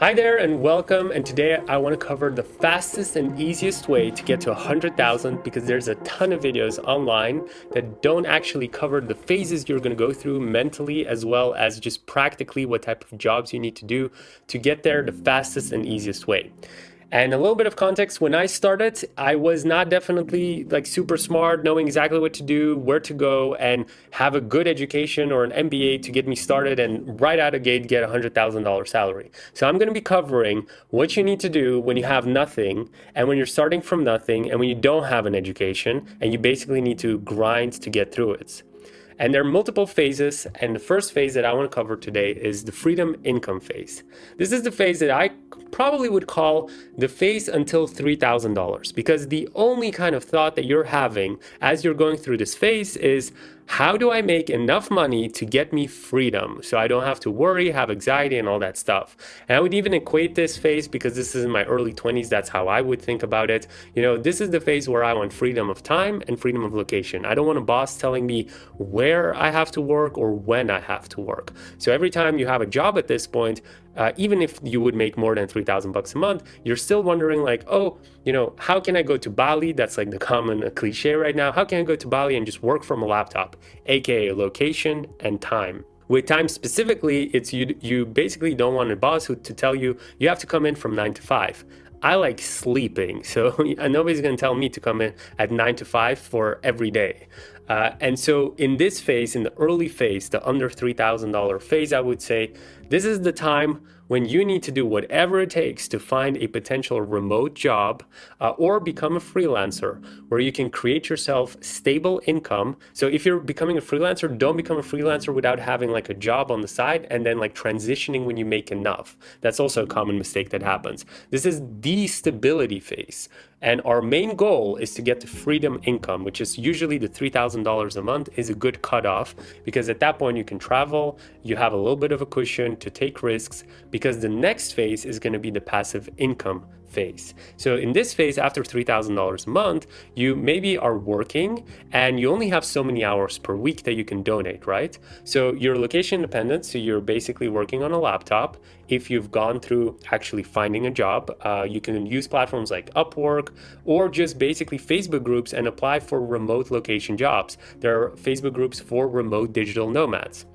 Hi there and welcome and today I want to cover the fastest and easiest way to get to 100,000 because there's a ton of videos online that don't actually cover the phases you're going to go through mentally as well as just practically what type of jobs you need to do to get there the fastest and easiest way. And a little bit of context, when I started, I was not definitely like super smart, knowing exactly what to do, where to go, and have a good education or an MBA to get me started and right out of gate get a $100,000 salary. So I'm gonna be covering what you need to do when you have nothing and when you're starting from nothing and when you don't have an education and you basically need to grind to get through it. And there are multiple phases. And the first phase that I want to cover today is the freedom income phase. This is the phase that I probably would call the phase until $3,000 because the only kind of thought that you're having as you're going through this phase is how do I make enough money to get me freedom so I don't have to worry, have anxiety and all that stuff. And I would even equate this phase because this is in my early 20s, that's how I would think about it. You know, this is the phase where I want freedom of time and freedom of location. I don't want a boss telling me where I have to work or when I have to work. So every time you have a job at this point, uh, even if you would make more than 3000 bucks a month, you're still wondering like, oh, you know, how can I go to Bali? That's like the common cliche right now. How can I go to Bali and just work from a laptop, aka location and time? With time specifically, it's you, you basically don't want a boss who, to tell you, you have to come in from nine to five. I like sleeping, so nobody's to tell me to come in at 9 to 5 for every day. Uh, and so in this phase, in the early phase, the under $3,000 phase, I would say, this is the time when you need to do whatever it takes to find a potential remote job uh, or become a freelancer where you can create yourself stable income. So if you're becoming a freelancer, don't become a freelancer without having like a job on the side and then like transitioning when you make enough. That's also a common mistake that happens. This is the stability phase. And our main goal is to get to freedom income, which is usually the $3,000 a month is a good cutoff because at that point you can travel, you have a little bit of a cushion to take risks because the next phase is going to be the passive income phase. So in this phase, after $3,000 a month, you maybe are working and you only have so many hours per week that you can donate, right? So you're location independent, so you're basically working on a laptop. If you've gone through actually finding a job, uh, you can use platforms like Upwork or just basically Facebook groups and apply for remote location jobs. There are Facebook groups for remote digital nomads.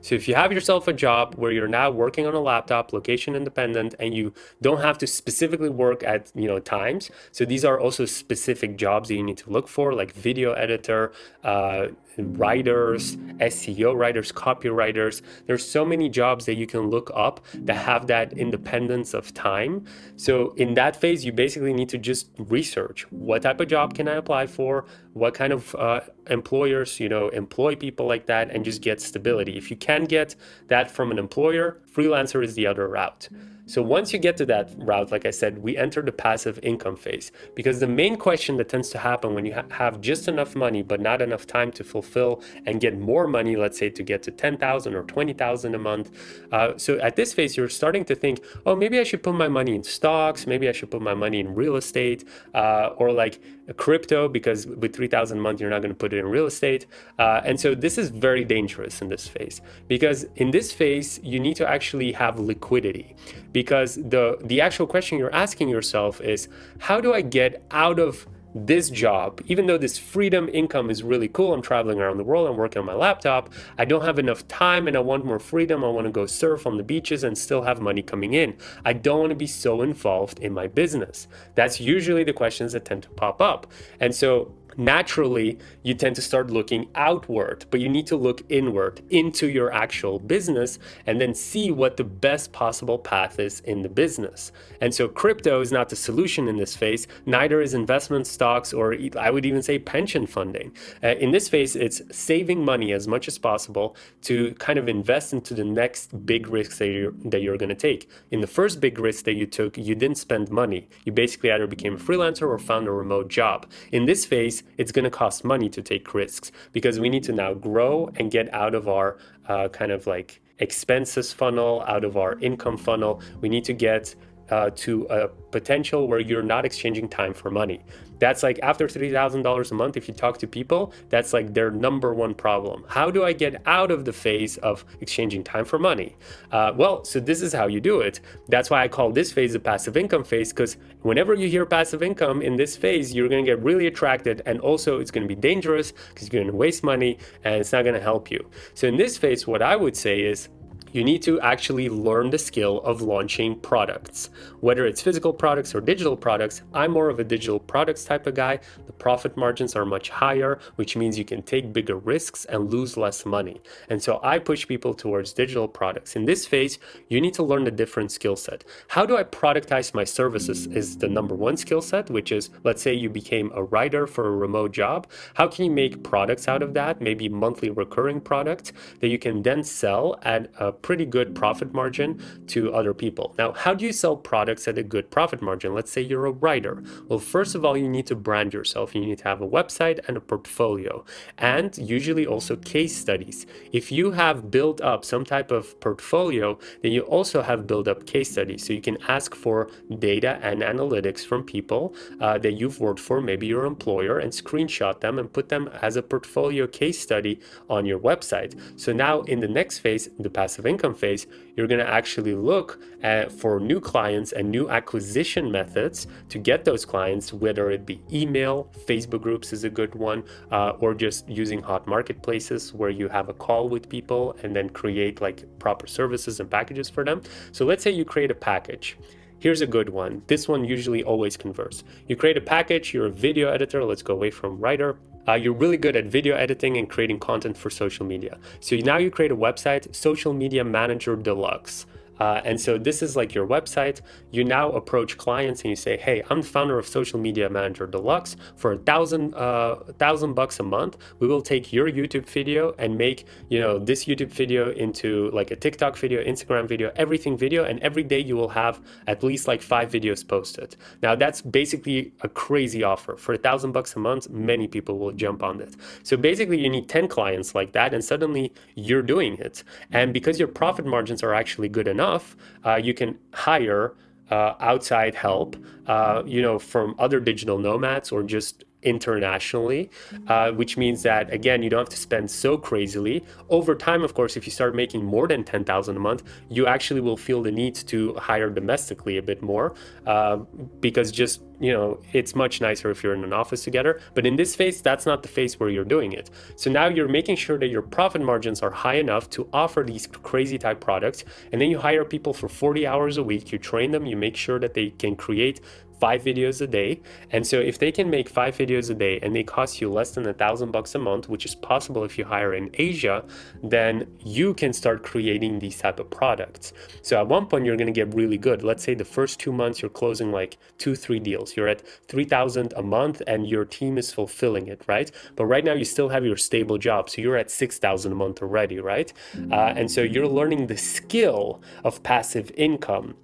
So if you have yourself a job where you're now working on a laptop, location independent, and you don't have to specifically work at you know times. So these are also specific jobs that you need to look for, like video editor, uh, writers, SEO writers, copywriters. There's so many jobs that you can look up that have that independence of time. So in that phase, you basically need to just research what type of job can I apply for, what kind of uh, employers, you know, employ people like that and just get stability. If you can get that from an employer, freelancer is the other route. So once you get to that route, like I said, we enter the passive income phase because the main question that tends to happen when you ha have just enough money but not enough time to fulfill and get more money, let's say to get to 10,000 or 20,000 a month. Uh, so at this phase, you're starting to think, oh, maybe I should put my money in stocks. Maybe I should put my money in real estate uh, or like crypto because with 3,000 a month, you're not going to put it in real estate. Uh, and so this is very dangerous in this phase because in this phase, you need to actually have liquidity because the, the actual question you're asking yourself is, how do I get out of this job, even though this freedom income is really cool, I'm traveling around the world, I'm working on my laptop, I don't have enough time and I want more freedom, I want to go surf on the beaches and still have money coming in. I don't want to be so involved in my business. That's usually the questions that tend to pop up. And so naturally you tend to start looking outward, but you need to look inward into your actual business and then see what the best possible path is in the business. And so crypto is not the solution in this phase, neither is investment stocks or I would even say pension funding. Uh, in this phase, it's saving money as much as possible to kind of invest into the next big risk that you're, that you're going to take. In the first big risk that you took, you didn't spend money. You basically either became a freelancer or found a remote job. In this phase, it's going to cost money to take risks because we need to now grow and get out of our uh, kind of like expenses funnel, out of our income funnel. We need to get uh, to a potential where you're not exchanging time for money. That's like after $3,000 a month, if you talk to people, that's like their number one problem. How do I get out of the phase of exchanging time for money? Uh, well, so this is how you do it. That's why I call this phase a passive income phase, because whenever you hear passive income in this phase, you're going to get really attracted. And also it's going to be dangerous because you're going to waste money and it's not going to help you. So in this phase, what I would say is you need to actually learn the skill of launching products. Whether it's physical products or digital products, I'm more of a digital products type of guy. The profit margins are much higher, which means you can take bigger risks and lose less money. And so I push people towards digital products. In this phase, you need to learn a different skill set. How do I productize my services is the number one skill set, which is, let's say you became a writer for a remote job. How can you make products out of that? Maybe monthly recurring products that you can then sell at a pretty good profit margin to other people. Now, how do you sell products at a good profit margin? Let's say you're a writer. Well, first of all, you need to brand yourself. You need to have a website and a portfolio and usually also case studies. If you have built up some type of portfolio, then you also have built up case studies. So you can ask for data and analytics from people uh, that you've worked for, maybe your employer, and screenshot them and put them as a portfolio case study on your website. So now in the next phase, the passive income phase, you're going to actually look at, for new clients and new acquisition methods to get those clients, whether it be email, Facebook groups is a good one, uh, or just using hot marketplaces where you have a call with people and then create like proper services and packages for them. So let's say you create a package. Here's a good one. This one usually always converts. You create a package, you're a video editor. Let's go away from writer uh, you're really good at video editing and creating content for social media. So now you create a website, Social Media Manager Deluxe. Uh, and so this is like your website. You now approach clients and you say, hey, I'm the founder of Social Media Manager Deluxe. For a thousand, uh, thousand bucks a month, we will take your YouTube video and make, you know, this YouTube video into like a TikTok video, Instagram video, everything video. And every day you will have at least like five videos posted. Now that's basically a crazy offer. For a thousand bucks a month, many people will jump on it. So basically you need 10 clients like that and suddenly you're doing it. And because your profit margins are actually good enough, enough, uh, you can hire uh, outside help, uh, you know, from other digital nomads or just internationally, uh, which means that, again, you don't have to spend so crazily. Over time, of course, if you start making more than 10,000 a month, you actually will feel the need to hire domestically a bit more uh, because just, you know, it's much nicer if you're in an office together. But in this phase, that's not the phase where you're doing it. So now you're making sure that your profit margins are high enough to offer these crazy type products. And then you hire people for 40 hours a week, you train them, you make sure that they can create five videos a day. And so if they can make five videos a day and they cost you less than a thousand bucks a month, which is possible if you hire in Asia, then you can start creating these type of products. So at one point you're going to get really good. Let's say the first two months you're closing like two, three deals. You're at 3000 a month and your team is fulfilling it, right? But right now you still have your stable job. So you're at 6000 a month already, right? Uh, and so you're learning the skill of passive income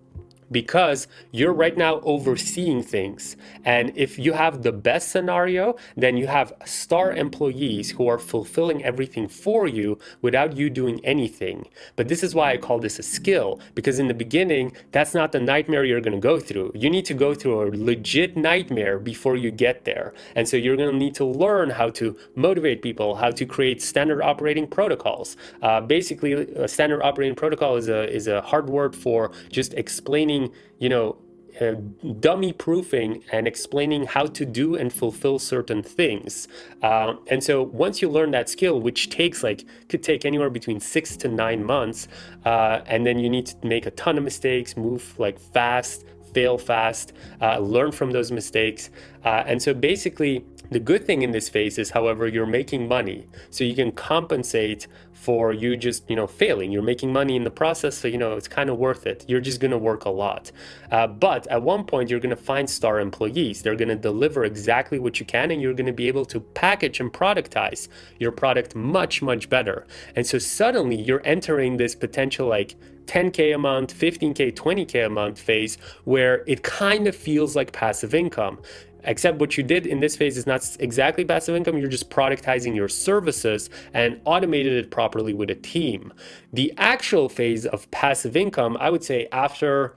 because you're right now overseeing things. And if you have the best scenario, then you have star employees who are fulfilling everything for you without you doing anything. But this is why I call this a skill, because in the beginning, that's not the nightmare you're going to go through. You need to go through a legit nightmare before you get there. And so you're going to need to learn how to motivate people, how to create standard operating protocols. Uh, basically, a standard operating protocol is a, is a hard word for just explaining explaining, you know, uh, dummy proofing and explaining how to do and fulfill certain things. Uh, and so once you learn that skill, which takes like, could take anywhere between six to nine months, uh, and then you need to make a ton of mistakes, move like fast, fail fast, uh, learn from those mistakes. Uh, and so basically, the good thing in this phase is, however, you're making money. So you can compensate for you just, you know, failing. You're making money in the process, so, you know, it's kind of worth it. You're just going to work a lot. Uh, but at one point, you're going to find star employees. They're going to deliver exactly what you can, and you're going to be able to package and productize your product much, much better. And so suddenly you're entering this potential like 10K a month, 15K, 20K a month phase where it kind of feels like passive income. Except what you did in this phase is not exactly passive income, you're just productizing your services and automated it properly with a team. The actual phase of passive income, I would say after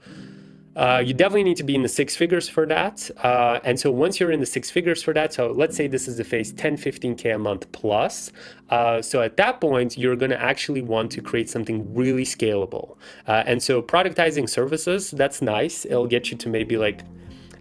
uh, you definitely need to be in the six figures for that. Uh, and so once you're in the six figures for that, so let's say this is the phase 10, 15K a month plus. Uh, so at that point, you're going to actually want to create something really scalable. Uh, and so productizing services, that's nice. It'll get you to maybe like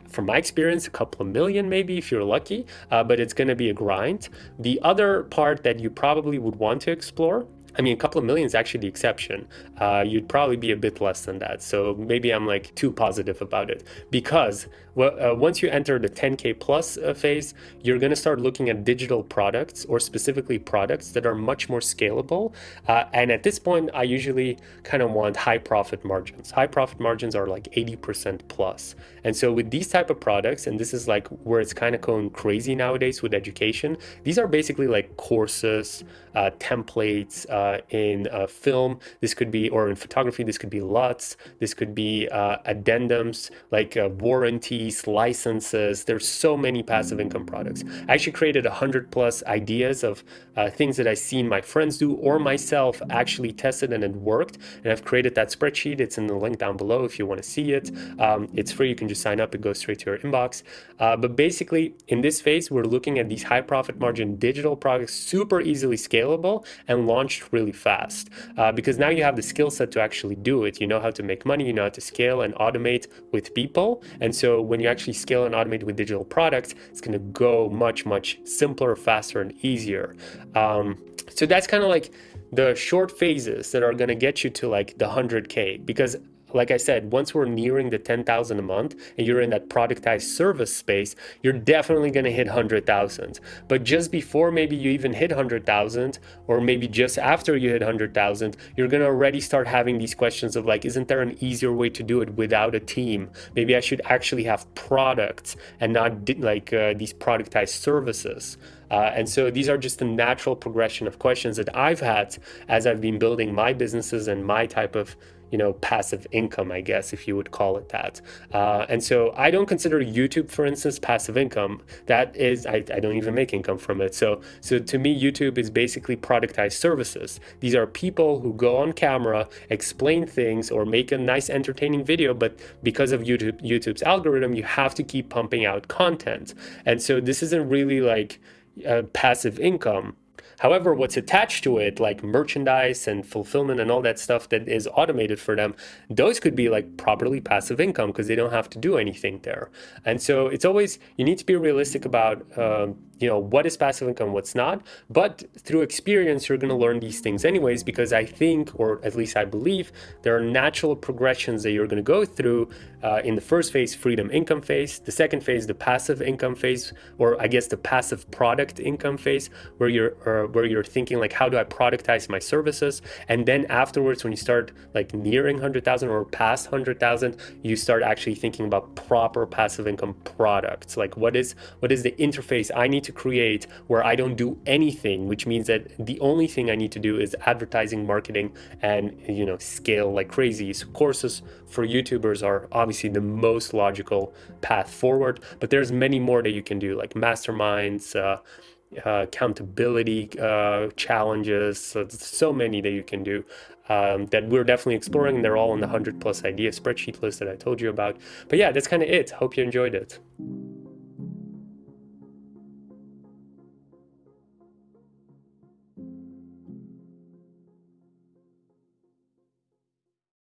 from my experience, a couple of million maybe if you're lucky, uh, but it's going to be a grind. The other part that you probably would want to explore I mean, a couple of million is actually the exception. Uh, you'd probably be a bit less than that. So maybe I'm like too positive about it because well, uh, once you enter the 10K plus uh, phase, you're going to start looking at digital products or specifically products that are much more scalable. Uh, and at this point, I usually kind of want high profit margins. High profit margins are like 80% plus. And so with these type of products, and this is like where it's kind of going crazy nowadays with education, these are basically like courses, uh, templates, uh, in uh, film, this could be, or in photography, this could be LUTs, this could be addendums like uh, licenses. There's so many passive income products. I actually created a hundred plus ideas of uh, things that I seen my friends do or myself actually tested and it worked. And I've created that spreadsheet. It's in the link down below if you want to see it. Um, it's free. You can just sign up. It goes straight to your inbox. but basically, in this phase, we're looking at these high profit margin digital products, super easily scalable and launched really fast uh, because now you have the skill set to actually do it. You know how to make money, you know how to scale and automate with people. And so when you actually scale and automate with digital products, it's going to go much, much simpler, faster, and easier. Um, so that's kind of like the short phases that are going to get you to like the 100K because like I said, once we're nearing the 10,000 a month and you're in that productized service space, you're definitely going to hit 100,000. But just before maybe you even hit 100,000 or maybe just after you hit 100,000, you're going to already start having these questions of like, isn't there an easier way to do it without a team? Maybe I should actually have products and not like uh, these productized services. Uh, and so these are just the natural progression of questions that I've had as I've been building my businesses and my type of you know, passive income, I guess, if you would call it that. Uh, and so I don't consider YouTube, for instance, passive income. That is, I, I don't even make income from it. So, so to me, YouTube is basically productized services. These are people who go on camera, explain things, or make a nice entertaining video, but because of YouTube, YouTube's algorithm, you have to keep pumping out content. And so this isn't really like uh, passive income However, what's attached to it, like merchandise and fulfillment and all that stuff that is automated for them, those could be like properly passive income because they don't have to do anything there. And so it's always, you need to be realistic about um, you know, what is passive income, what's not. But through experience, you're going to learn these things anyways, because I think, or at least I believe, there are natural progressions that you're going to go through uh, in the first phase, freedom income phase, the second phase, the passive income phase, or I guess the passive product income phase, where you're uh, where you're thinking like, how do I productize my services? And then afterwards, when you start like nearing 100,000 or past 100,000, you start actually thinking about proper passive income products. Like what is what is the interface I need to create where I don't do anything, which means that the only thing I need to do is advertising, marketing, and you know scale like crazy. So courses for YouTubers are obviously the most logical path forward, but there's many more that you can do, like masterminds. Uh, uh, accountability uh, challenges. So, so many that you can do um, that we're definitely exploring. They're all in the 100 plus idea spreadsheet list that I told you about. But yeah, that's kind of it. Hope you enjoyed it.